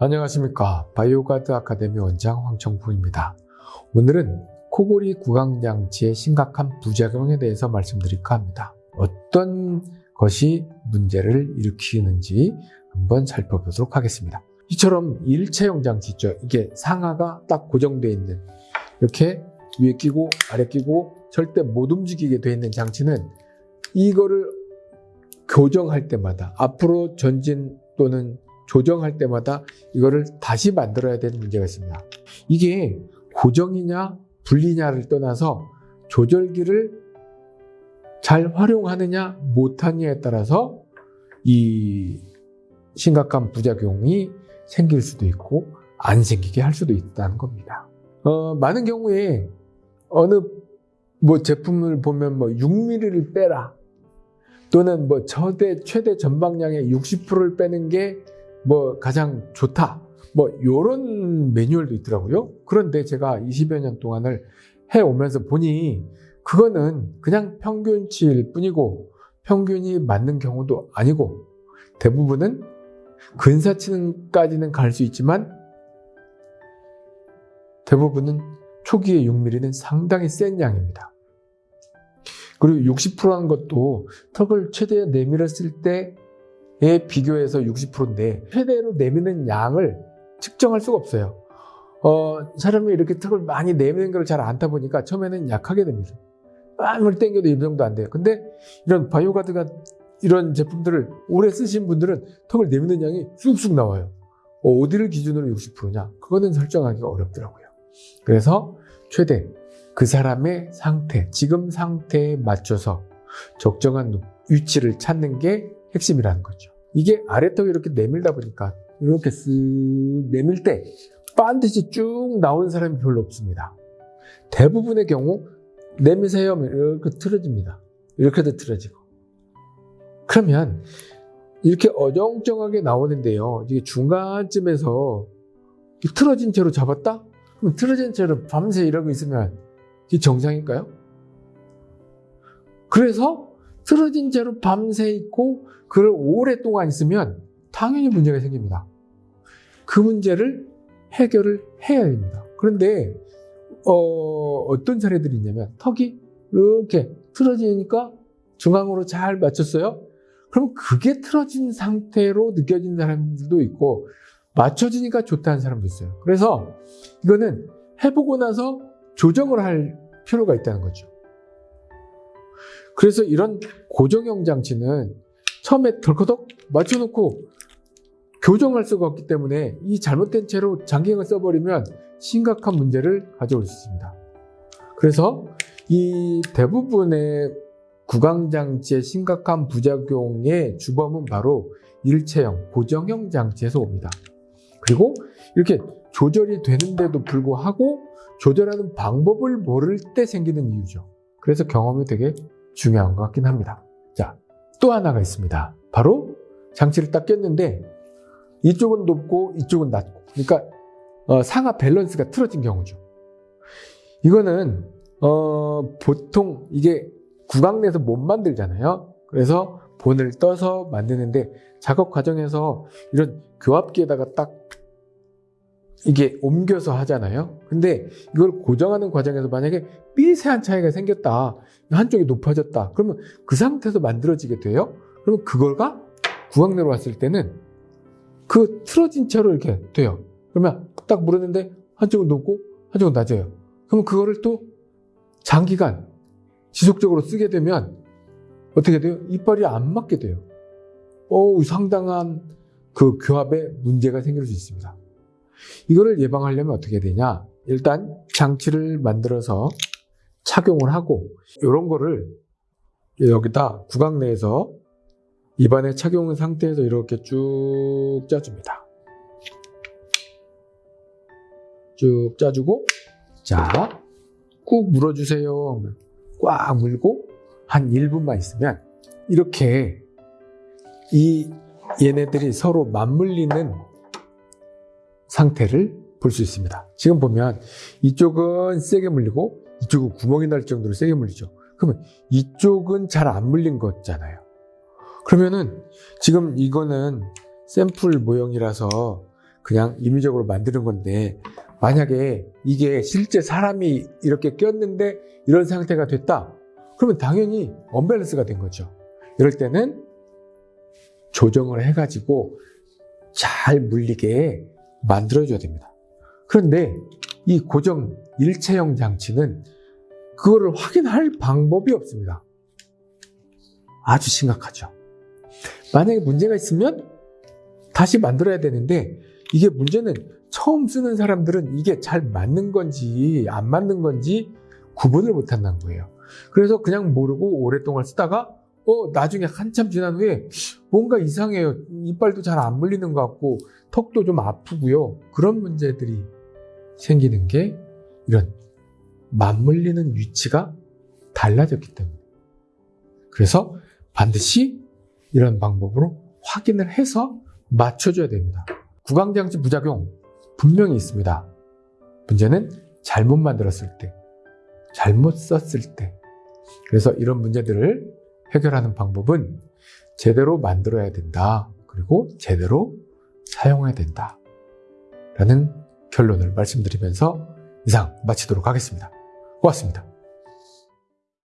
안녕하십니까. 바이오가드 아카데미 원장 황청풍입니다. 오늘은 코골이 구강장치의 심각한 부작용에 대해서 말씀드릴까 합니다. 어떤 것이 문제를 일으키는지 한번 살펴보도록 하겠습니다. 이처럼 일체형 장치 있죠. 이게 상하가 딱 고정되어 있는 이렇게 위에 끼고 아래 끼고 절대 못 움직이게 되어 있는 장치는 이거를 교정할 때마다 앞으로 전진 또는 조정할 때마다 이거를 다시 만들어야 되는 문제가 있습니다. 이게 고정이냐 분리냐를 떠나서 조절기를 잘 활용하느냐 못하느냐에 따라서 이 심각한 부작용이 생길 수도 있고 안 생기게 할 수도 있다는 겁니다. 어, 많은 경우에 어느 뭐 제품을 보면 뭐 6mm를 빼라 또는 뭐 저대 최대 전방량의 60%를 빼는 게 뭐 가장 좋다 뭐 이런 매뉴얼도 있더라고요 그런데 제가 20여 년 동안을 해오면서 보니 그거는 그냥 평균치일 뿐이고 평균이 맞는 경우도 아니고 대부분은 근사치는까지는 갈 수 있지만 대부분은 초기의 6mm는 상당히 센 양입니다. 그리고 60%라는 것도 턱을 최대 내밀었을 때 에 비교해서 60%인데 최대로 내미는 양을 측정할 수가 없어요. 어, 사람이 이렇게 턱을 많이 내미는 걸 잘 안 타 보니까 처음에는 약하게 됩니다. 땀을 땡겨도 이 정도 안 돼요. 근데 이런 바이오가드가 이런 제품들을 오래 쓰신 분들은 턱을 내미는 양이 쑥쑥 나와요. 어, 어디를 기준으로 60%냐? 그거는 설정하기가 어렵더라고요. 그래서 최대 그 사람의 상태, 지금 상태에 맞춰서 적정한 위치를 찾는 게 핵심이라는 거죠. 이게 아래턱이 이렇게 내밀다 보니까 이렇게 쓱 내밀 때 반드시 쭉 나온 사람이 별로 없습니다. 대부분의 경우 내미세요 이렇게 틀어집니다. 이렇게도 틀어지고. 그러면 이렇게 어정쩡하게 나오는데요. 이게 중간쯤에서 틀어진 채로 잡았다? 그럼 틀어진 채로 밤새 이러고 있으면 이게 정상일까요? 그래서 틀어진 채로 밤새 있고 그를 오랫동안 있으면 당연히 문제가 생깁니다. 그 문제를 해결을 해야 됩니다. 그런데 어, 떤 사례들이 있냐면 턱이 이렇게 틀어지니까 중앙으로 잘 맞췄어요. 그럼 그게 틀어진 상태로 느껴지는 사람들도 있고 맞춰지니까 좋다는 사람도 있어요. 그래서 이거는 해보고 나서 조정을 할 필요가 있다는 거죠. 그래서 이런 고정형 장치는 처음에 덜커덕 맞춰놓고 교정할 수가 없기 때문에 이 잘못된 채로 장기형을 써버리면 심각한 문제를 가져올 수 있습니다. 그래서 이 대부분의 구강장치의 심각한 부작용의 주범은 바로 일체형, 고정형 장치에서 옵니다. 그리고 이렇게 조절이 되는데도 불구하고 조절하는 방법을 모를 때 생기는 이유죠. 그래서 경험이 되게 중요한 것 같긴 합니다. 자, 또 하나가 있습니다. 바로 장치를 딱 꼈는데 이쪽은 높고 이쪽은 낮고 그러니까 어, 상하 밸런스가 틀어진 경우죠. 이거는 어, 보통 이게 구강 내에서 못 만들잖아요. 그래서 본을 떠서 만드는데 작업 과정에서 이런 교합기에다가 딱 이게 옮겨서 하잖아요. 근데 이걸 고정하는 과정에서 만약에 미세한 차이가 생겼다. 한쪽이 높아졌다. 그러면 그 상태에서 만들어지게 돼요. 그러면 그걸가 구강내로 왔을 때는 그 틀어진 채로 이렇게 돼요. 그러면 딱 물었는데 한쪽은 높고 한쪽은 낮아요. 그러면 그거를 또 장기간 지속적으로 쓰게 되면 어떻게 돼요? 이빨이 안 맞게 돼요. 오, 상당한 그 교합에 문제가 생길 수 있습니다. 이거를 예방하려면 어떻게 되냐? 일단 장치를 만들어서 착용을 하고 이런 거를 여기다 구강 내에서 입안에 착용 상태에서 이렇게 쭉 짜줍니다. 쭉 짜주고 자, 꾹 물어주세요. 꽉 물고 한 1분만 있으면 이렇게 이 얘네들이 서로 맞물리는 상태를 볼 수 있습니다. 지금 보면 이쪽은 세게 물리고 이쪽은 구멍이 날 정도로 세게 물리죠. 그러면 이쪽은 잘 안 물린 거잖아요. 그러면은 지금 이거는 샘플 모형이라서 그냥 임의적으로 만드는 건데 만약에 이게 실제 사람이 이렇게 꼈는데 이런 상태가 됐다. 그러면 당연히 언밸런스가 된 거죠. 이럴 때는 조정을 해가지고 잘 물리게 만들어줘야 됩니다. 그런데 이 고정 일체형 장치는 그거를 확인할 방법이 없습니다. 아주 심각하죠. 만약에 문제가 있으면 다시 만들어야 되는데 이게 문제는 처음 쓰는 사람들은 이게 잘 맞는 건지 안 맞는 건지 구분을 못 한다는 거예요. 그래서 그냥 모르고 오랫동안 쓰다가 어 나중에 한참 지난 후에 뭔가 이상해요. 이빨도 잘 안 물리는 것 같고 턱도 좀 아프고요. 그런 문제들이 생기는 게 이런 맞물리는 위치가 달라졌기 때문에. 그래서 반드시 이런 방법으로 확인을 해서 맞춰줘야 됩니다. 구강장치 부작용 분명히 있습니다. 문제는 잘못 만들었을 때, 잘못 썼을 때. 그래서 이런 문제들을 해결하는 방법은 제대로 만들어야 된다. 그리고 제대로 사용해야 된다. 라는 결론을 말씀드리면서 이상 마치도록 하겠습니다. 고맙습니다.